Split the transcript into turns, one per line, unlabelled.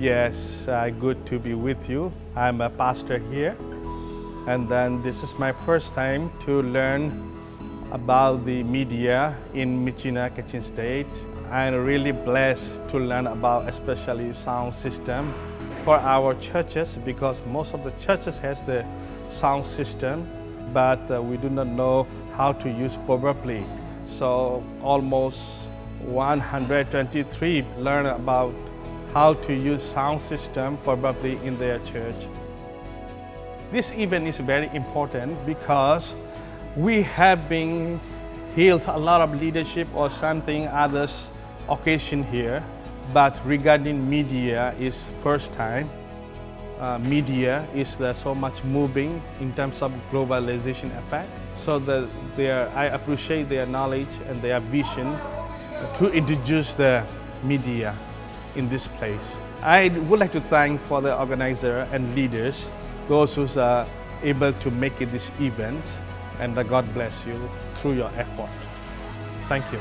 Yes, uh, good to be with you. I'm a pastor here, and then this is my first time to learn about the media in Myitkyina, Kachin State. I'm really blessed to learn about especially sound system for our churches because most of the churches has the sound system, but uh, we do not know how to use properly. So almost 123 learn about how to use sound system probably in their church. This event is very important because we have been healed a lot of leadership or something others occasion here, but regarding media is first time. Uh, media is uh, so much moving in terms of globalization effect. So the, their, I appreciate their knowledge and their vision to introduce the media in this place. I would like to thank for the organizer and leaders, those who are able to make it this event, and that God bless you through your effort. Thank you.